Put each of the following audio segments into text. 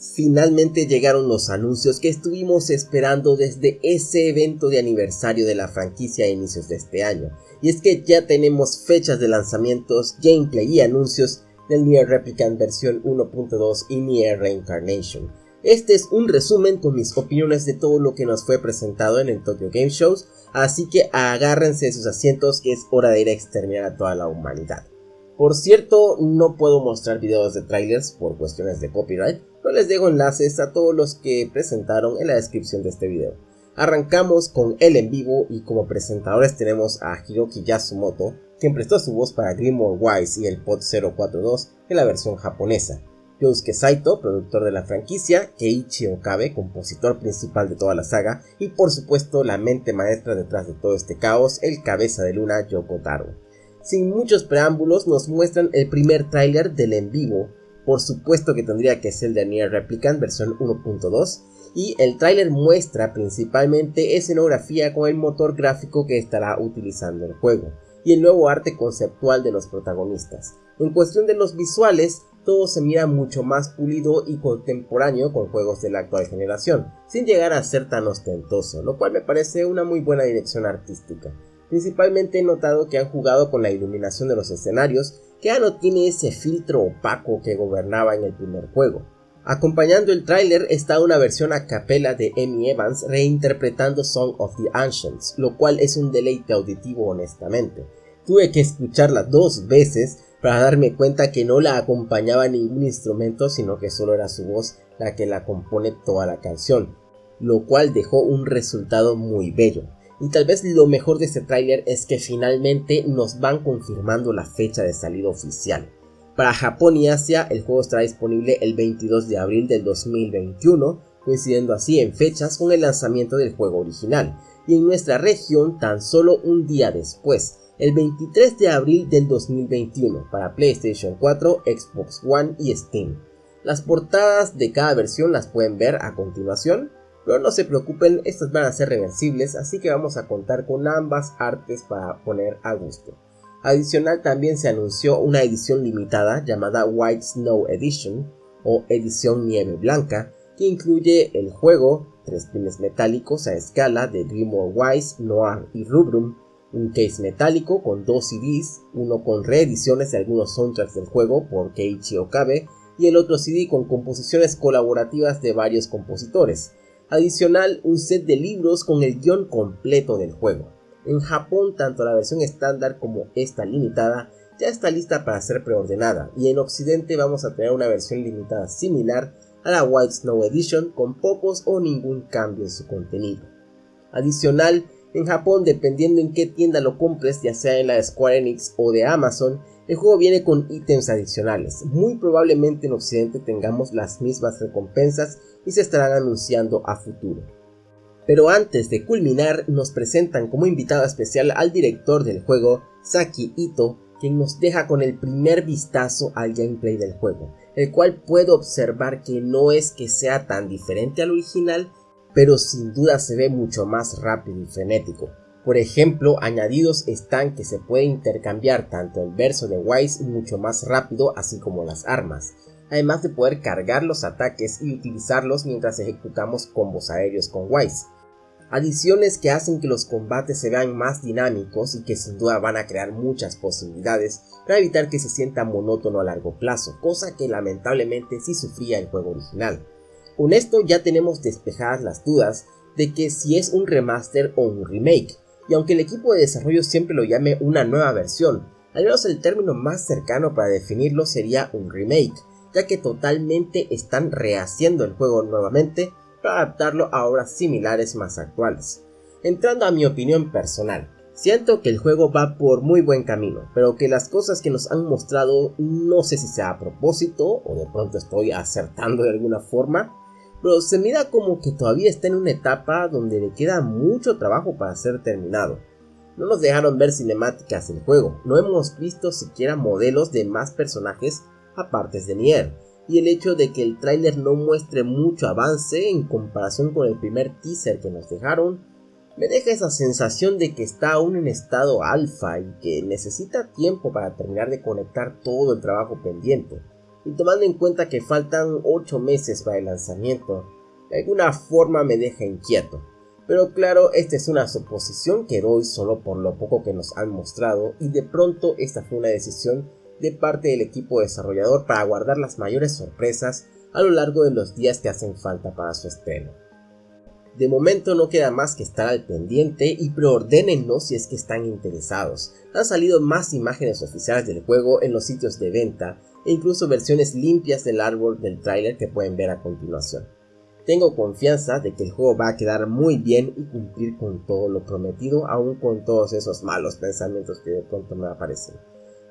Finalmente llegaron los anuncios que estuvimos esperando desde ese evento de aniversario de la franquicia a inicios de este año. Y es que ya tenemos fechas de lanzamientos, gameplay y anuncios del Nier Replicant versión 1.2 y Nier Reincarnation. Este es un resumen con mis opiniones de todo lo que nos fue presentado en el Tokyo Game Shows, así que agárrense de sus asientos que es hora de ir a exterminar a toda la humanidad. Por cierto, no puedo mostrar videos de trailers por cuestiones de copyright, pero les dejo enlaces a todos los que presentaron en la descripción de este video. Arrancamos con él en vivo y como presentadores tenemos a Hiroki Yasumoto, quien prestó su voz para Grimoire Wise y el Pod 042 en la versión japonesa. Yosuke Saito, productor de la franquicia, Keiichi Okabe, compositor principal de toda la saga, y por supuesto la mente maestra detrás de todo este caos, el cabeza de luna Yoko Taro. Sin muchos preámbulos nos muestran el primer tráiler del en vivo, por supuesto que tendría que ser de Nier Replicant versión 1.2 y el tráiler muestra principalmente escenografía con el motor gráfico que estará utilizando el juego y el nuevo arte conceptual de los protagonistas. En cuestión de los visuales, todo se mira mucho más pulido y contemporáneo con juegos de la actual generación, sin llegar a ser tan ostentoso, lo cual me parece una muy buena dirección artística. Principalmente he notado que han jugado con la iluminación de los escenarios, que ya no tiene ese filtro opaco que gobernaba en el primer juego. Acompañando el tráiler está una versión a capela de Amy Evans reinterpretando Song of the Ancients, lo cual es un deleite auditivo honestamente. Tuve que escucharla dos veces para darme cuenta que no la acompañaba ningún instrumento sino que solo era su voz la que la compone toda la canción, lo cual dejó un resultado muy bello. Y tal vez lo mejor de este tráiler es que finalmente nos van confirmando la fecha de salida oficial. Para Japón y Asia el juego estará disponible el 22 de abril del 2021, coincidiendo así en fechas con el lanzamiento del juego original, y en nuestra región tan solo un día después, el 23 de abril del 2021 para PlayStation 4, Xbox One y Steam. Las portadas de cada versión las pueden ver a continuación, pero no se preocupen, estas van a ser reversibles, así que vamos a contar con ambas artes para poner a gusto. Adicional también se anunció una edición limitada llamada White Snow Edition o edición nieve blanca que incluye el juego, tres pines metálicos a escala de Grimoire Wise, Noir y Rubrum, un case metálico con dos CDs, uno con reediciones de algunos soundtracks del juego por Keiichi Okabe y el otro CD con composiciones colaborativas de varios compositores, Adicional, un set de libros con el guion completo del juego. En Japón, tanto la versión estándar como esta limitada ya está lista para ser preordenada y en Occidente vamos a tener una versión limitada similar a la White Snow Edition con pocos o ningún cambio en su contenido. Adicional, en Japón, dependiendo en qué tienda lo compres, ya sea en la de Square Enix o de Amazon, el juego viene con ítems adicionales. Muy probablemente en Occidente tengamos las mismas recompensas y se estarán anunciando a futuro. Pero antes de culminar, nos presentan como invitado especial al director del juego, Saki Ito, quien nos deja con el primer vistazo al gameplay del juego, el cual puedo observar que no es que sea tan diferente al original, pero sin duda se ve mucho más rápido y frenético. Por ejemplo, añadidos están que se puede intercambiar tanto el verso de Wise mucho más rápido así como las armas, además de poder cargar los ataques y utilizarlos mientras ejecutamos combos aéreos con Wise. Adiciones que hacen que los combates se vean más dinámicos y que sin duda van a crear muchas posibilidades para evitar que se sienta monótono a largo plazo, cosa que lamentablemente sí sufría el juego original. Con esto ya tenemos despejadas las dudas de que si es un remaster o un remake, y aunque el equipo de desarrollo siempre lo llame una nueva versión, al menos el término más cercano para definirlo sería un remake, ya que totalmente están rehaciendo el juego nuevamente para adaptarlo a obras similares más actuales. Entrando a mi opinión personal, siento que el juego va por muy buen camino, pero que las cosas que nos han mostrado no sé si sea a propósito o de pronto estoy acertando de alguna forma, pero se mira como que todavía está en una etapa donde le queda mucho trabajo para ser terminado. No nos dejaron ver cinemáticas del juego, no hemos visto siquiera modelos de más personajes aparte de Nier, y el hecho de que el tráiler no muestre mucho avance en comparación con el primer teaser que nos dejaron, me deja esa sensación de que está aún en estado alfa y que necesita tiempo para terminar de conectar todo el trabajo pendiente. Y tomando en cuenta que faltan 8 meses para el lanzamiento, de alguna forma me deja inquieto. Pero claro, esta es una suposición que doy solo por lo poco que nos han mostrado y de pronto esta fue una decisión de parte del equipo desarrollador para guardar las mayores sorpresas a lo largo de los días que hacen falta para su estreno. De momento no queda más que estar al pendiente y preordénenlo si es que están interesados. Han salido más imágenes oficiales del juego en los sitios de venta e incluso versiones limpias del árbol del tráiler que pueden ver a continuación. Tengo confianza de que el juego va a quedar muy bien y cumplir con todo lo prometido, aún con todos esos malos pensamientos que de pronto me aparecen.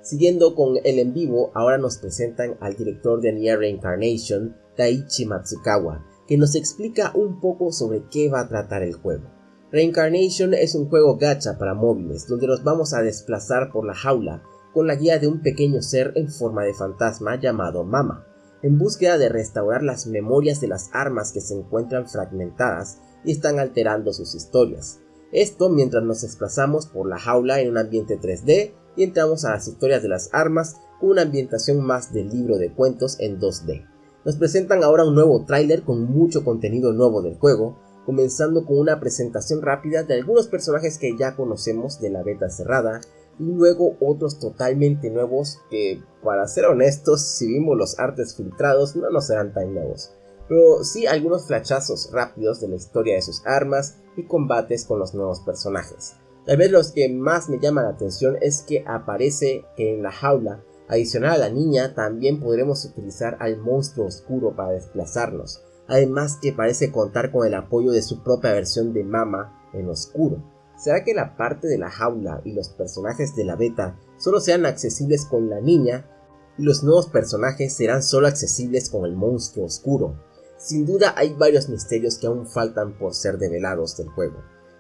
Siguiendo con el en vivo, ahora nos presentan al director de Nier Reincarnation, Taichi Matsukawa, que nos explica un poco sobre qué va a tratar el juego. Reincarnation es un juego gacha para móviles, donde nos vamos a desplazar por la jaula con la guía de un pequeño ser en forma de fantasma llamado Mama, en búsqueda de restaurar las memorias de las armas que se encuentran fragmentadas y están alterando sus historias. Esto mientras nos desplazamos por la jaula en un ambiente 3D y entramos a las historias de las armas con una ambientación más del libro de cuentos en 2D. Nos presentan ahora un nuevo tráiler con mucho contenido nuevo del juego, comenzando con una presentación rápida de algunos personajes que ya conocemos de la beta cerrada y luego otros totalmente nuevos que, para ser honestos, si vimos los artes filtrados no nos serán tan nuevos, pero sí algunos flachazos rápidos de la historia de sus armas y combates con los nuevos personajes. Tal vez los que más me llaman la atención es que aparece que en la jaula, adicional a la niña, también podremos utilizar al monstruo oscuro para desplazarnos, además que parece contar con el apoyo de su propia versión de Mama en oscuro. ¿Será que la parte de la jaula y los personajes de la beta solo sean accesibles con la niña y los nuevos personajes serán solo accesibles con el monstruo oscuro? Sin duda hay varios misterios que aún faltan por ser develados del juego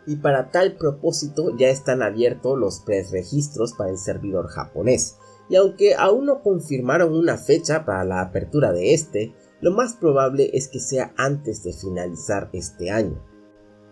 y para tal propósito ya están abiertos los preregistros para el servidor japonés. Y aunque aún no confirmaron una fecha para la apertura de este, lo más probable es que sea antes de finalizar este año.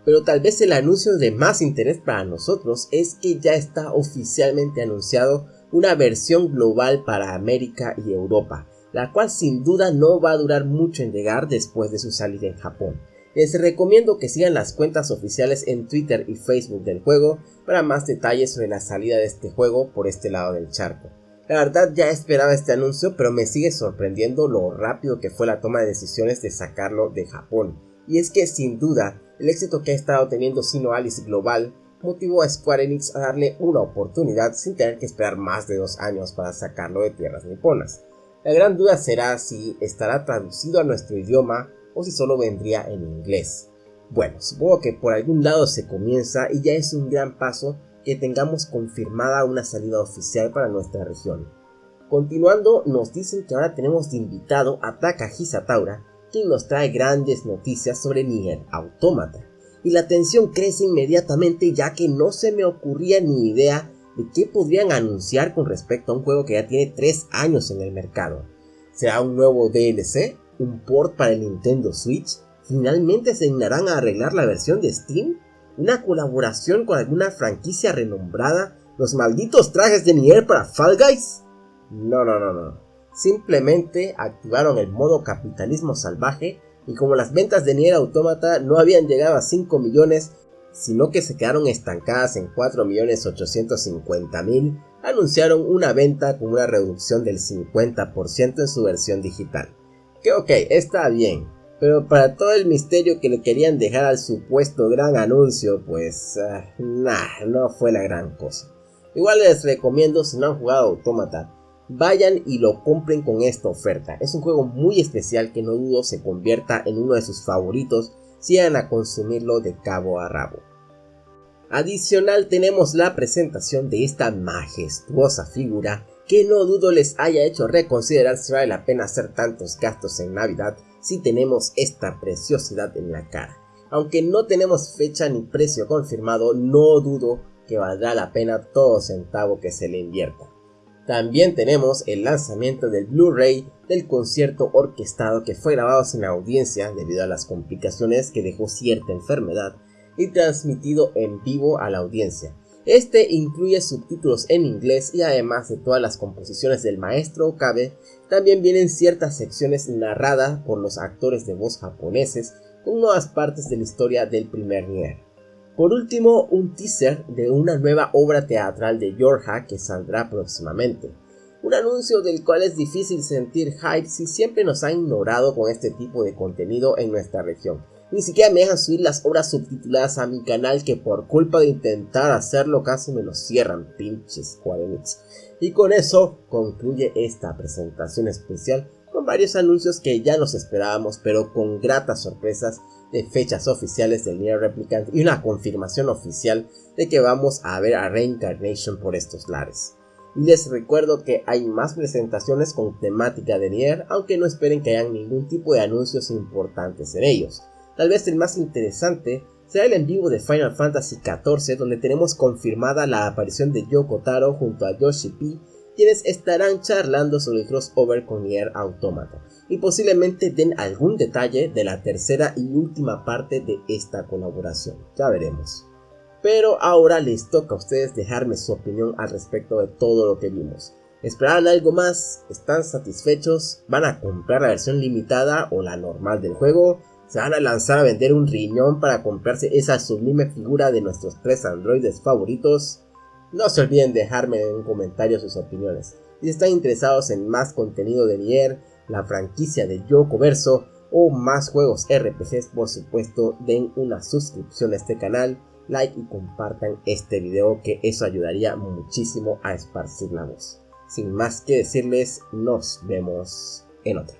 Pero tal vez el anuncio de más interés para nosotros es que ya está oficialmente anunciado una versión global para América y Europa, la cual sin duda no va a durar mucho en llegar después de su salida en Japón. Les recomiendo que sigan las cuentas oficiales en Twitter y Facebook del juego para más detalles sobre la salida de este juego por este lado del charco. La verdad ya esperaba este anuncio, pero me sigue sorprendiendo lo rápido que fue la toma de decisiones de sacarlo de Japón. Y es que sin duda, el éxito que ha estado teniendo Sino Alice Global motivó a Square Enix a darle una oportunidad sin tener que esperar más de dos años para sacarlo de tierras niponas. La gran duda será si estará traducido a nuestro idioma o si solo vendría en inglés. Bueno, supongo que por algún lado se comienza y ya es un gran paso que tengamos confirmada una salida oficial para nuestra región. Continuando, nos dicen que ahora tenemos de invitado a Taka Hisataura, quien nos trae grandes noticias sobre Nier Automata. Y la tensión crece inmediatamente ya que no se me ocurría ni idea de qué podrían anunciar con respecto a un juego que ya tiene 3 años en el mercado. ¿Será un nuevo DLC? un port para el Nintendo Switch? ¿Finalmente se dignarán a arreglar la versión de Steam? ¿Una colaboración con alguna franquicia renombrada? ¿Los malditos trajes de Nier para Fall Guys? No, no, no, no. Simplemente activaron el modo capitalismo salvaje y como las ventas de Nier Automata no habían llegado a 5 millones, sino que se quedaron estancadas en 4.850.000, anunciaron una venta con una reducción del 50% en su versión digital que ok, está bien, pero para todo el misterio que le querían dejar al supuesto gran anuncio, pues uh, nah, no fue la gran cosa. Igual les recomiendo si no han jugado Automata, vayan y lo compren con esta oferta. Es un juego muy especial que no dudo se convierta en uno de sus favoritos si van a consumirlo de cabo a rabo. Adicional tenemos la presentación de esta majestuosa figura que no dudo les haya hecho reconsiderar si vale la pena hacer tantos gastos en Navidad si tenemos esta preciosidad en la cara. Aunque no tenemos fecha ni precio confirmado, no dudo que valdrá la pena todo centavo que se le invierta. También tenemos el lanzamiento del Blu-ray del concierto orquestado que fue grabado sin audiencia debido a las complicaciones que dejó cierta enfermedad y transmitido en vivo a la audiencia Este incluye subtítulos en inglés y además de todas las composiciones del maestro Okabe, también vienen ciertas secciones narradas por los actores de voz japoneses con nuevas partes de la historia del primer Nier. Por último, un teaser de una nueva obra teatral de Yorha que saldrá próximamente. Un anuncio del cual es difícil sentir hype si siempre nos han ignorado con este tipo de contenido en nuestra región. Ni siquiera me dejan subir las obras subtituladas a mi canal que por culpa de intentar hacerlo casi me lo cierran, pinches Square Y con eso concluye esta presentación especial con varios anuncios que ya nos esperábamos pero con gratas sorpresas de fechas oficiales del Nier Replicant y una confirmación oficial de que vamos a ver a Reincarnation por estos lares. Y les recuerdo que hay más presentaciones con temática de Nier, aunque no esperen que hayan ningún tipo de anuncios importantes en ellos. Tal vez el más interesante será el en vivo de Final Fantasy XIV donde tenemos confirmada la aparición de Yoko Taro junto a Yoshi P quienes estarán charlando sobre el crossover con Nier Automata y posiblemente den algún detalle de la tercera y última parte de esta colaboración, ya veremos. Pero ahora les toca a ustedes dejarme su opinión al respecto de todo lo que vimos. ¿Esperan algo más? ¿Están satisfechos? ¿Van a comprar la versión limitada o la normal del juego? se van a lanzar a vender un riñón para comprarse esa sublime figura de nuestros tres androides favoritos? No se olviden dejarme en un comentario sus opiniones. Si están interesados en más contenido de Nier, la franquicia de Yoko Verso o más juegos RPGs, por supuesto, den una suscripción a este canal, like y compartan este video que eso ayudaría muchísimo a esparcir la voz. Sin más que decirles, nos vemos en otra.